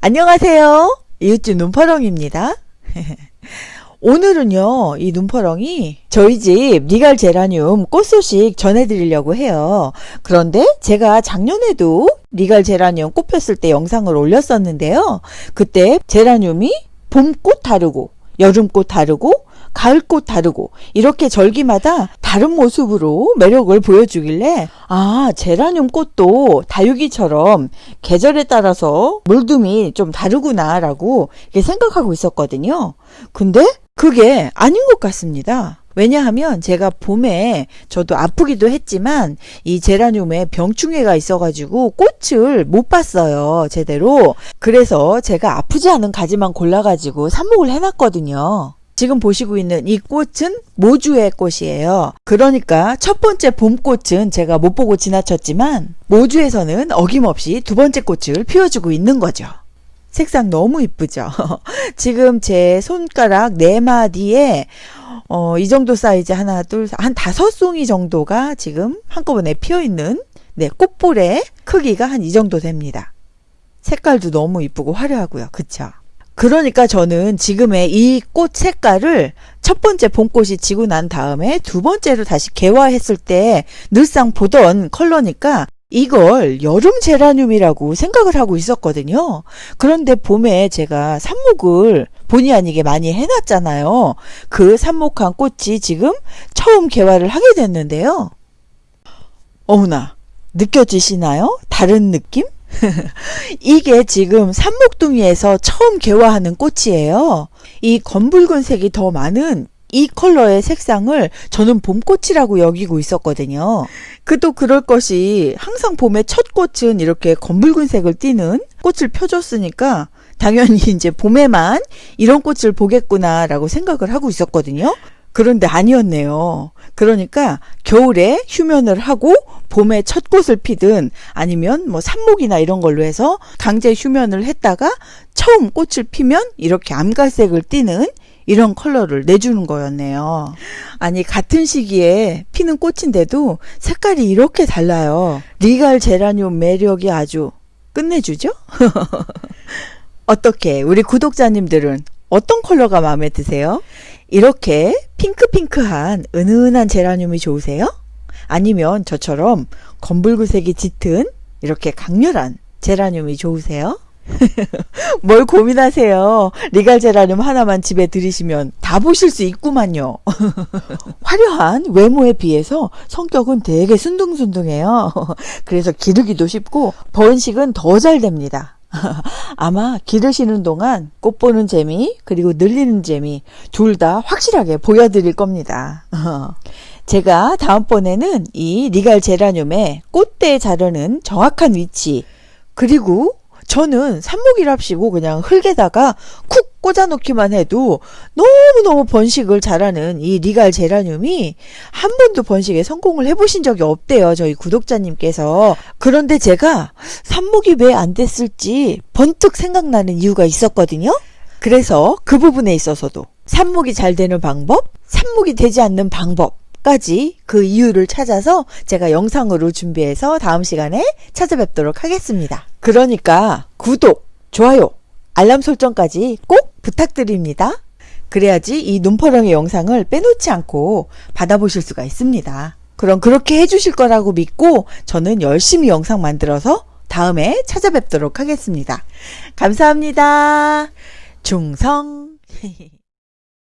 안녕하세요. 이웃집 눈퍼렁입니다. 오늘은요, 이 눈퍼렁이 저희 집 리갈 제라늄 꽃 소식 전해드리려고 해요. 그런데 제가 작년에도 리갈 제라늄 꽃 폈을 때 영상을 올렸었는데요. 그때 제라늄이 봄꽃 다르고, 여름꽃 다르고, 가을꽃 다르고 이렇게 절기마다 다른 모습으로 매력을 보여주길래 아 제라늄 꽃도 다육이처럼 계절에 따라서 물듬이 좀 다르구나 라고 생각하고 있었거든요. 근데 그게 아닌 것 같습니다. 왜냐하면 제가 봄에 저도 아프기도 했지만 이 제라늄에 병충해가 있어가지고 꽃을 못 봤어요 제대로 그래서 제가 아프지 않은 가지만 골라가지고 삽목을 해놨거든요 지금 보시고 있는 이 꽃은 모주의 꽃이에요. 그러니까 첫 번째 봄꽃은 제가 못 보고 지나쳤지만 모주에서는 어김없이 두 번째 꽃을 피워주고 있는 거죠. 색상 너무 이쁘죠. 지금 제 손가락 네 마디에 어, 이 정도 사이즈 하나 둘 한 다섯 송이 정도가 지금 한꺼번에 피어 있는 네, 꽃볼의 크기가 한 이 정도 됩니다. 색깔도 너무 이쁘고 화려하고요. 그쵸? 그러니까 저는 지금의 이 꽃 색깔을 첫 번째 봄꽃이 지고 난 다음에 두 번째로 다시 개화했을 때 늘상 보던 컬러니까 이걸 여름 제라늄이라고 생각을 하고 있었거든요. 그런데 봄에 제가 삽목을 본의 아니게 많이 해놨잖아요. 그 삽목한 꽃이 지금 처음 개화를 하게 됐는데요. 어머나, 느껴지시나요? 다른 느낌? 이게 지금 산목둥이에서 처음 개화하는 꽃이에요. 이 검붉은 색이 더 많은 이 컬러의 색상을 저는 봄꽃이라고 여기고 있었거든요. 그도 그럴 것이 항상 봄의 첫 꽃은 이렇게 검붉은 색을 띠는 꽃을 펴줬으니까 당연히 이제 봄에만 이런 꽃을 보겠구나라고 생각을 하고 있었거든요. 그런데 아니었네요. 그러니까 겨울에 휴면을 하고 봄에 첫 꽃을 피든 아니면 뭐 삽목이나 이런 걸로 해서 강제 휴면을 했다가 처음 꽃을 피면 이렇게 암갈색을 띠는 이런 컬러를 내주는 거였네요. 아니 같은 시기에 피는 꽃인데도 색깔이 이렇게 달라요. 리갈 제라늄 매력이 아주 끝내주죠? 어떻게 우리 구독자님들은 어떤 컬러가 마음에 드세요? 이렇게 핑크핑크한 은은한 제라늄이 좋으세요? 아니면 저처럼 검붉은색이 짙은 이렇게 강렬한 제라늄이 좋으세요? 뭘 고민하세요. 리갈 제라늄 하나만 집에 들이시면 다 보실 수 있구만요. 화려한 외모에 비해서 성격은 되게 순둥순둥해요. 그래서 기르기도 쉽고 번식은 더 잘 됩니다. 아마 기르시는 동안 꽃 보는 재미 그리고 늘리는 재미 둘 다 확실하게 보여드릴 겁니다. 제가 다음번에는 이 리갈 제라늄의 꽃대 자르는 정확한 위치 그리고 저는 삽목이랍시고 그냥 흙에다가 쿡 꽂아놓기만 해도 너무너무 번식을 잘하는 이 리갈 제라늄이 한 번도 번식에 성공을 해보신 적이 없대요. 저희 구독자님께서. 그런데 제가 삽목이 왜 안 됐을지 번뜩 생각나는 이유가 있었거든요. 그래서 그 부분에 있어서도 삽목이 잘 되는 방법, 삽목이 되지 않는 방법, 까지 그 이유를 찾아서 제가 영상으로 준비해서 다음 시간에 찾아뵙도록 하겠습니다. 그러니까 구독, 좋아요, 알람 설정까지 꼭 부탁드립니다. 그래야지 이 눈퍼렁의 영상을 빼놓지 않고 받아보실 수가 있습니다. 그럼 그렇게 해주실 거라고 믿고 저는 열심히 영상 만들어서 다음에 찾아뵙도록 하겠습니다. 감사합니다. 중성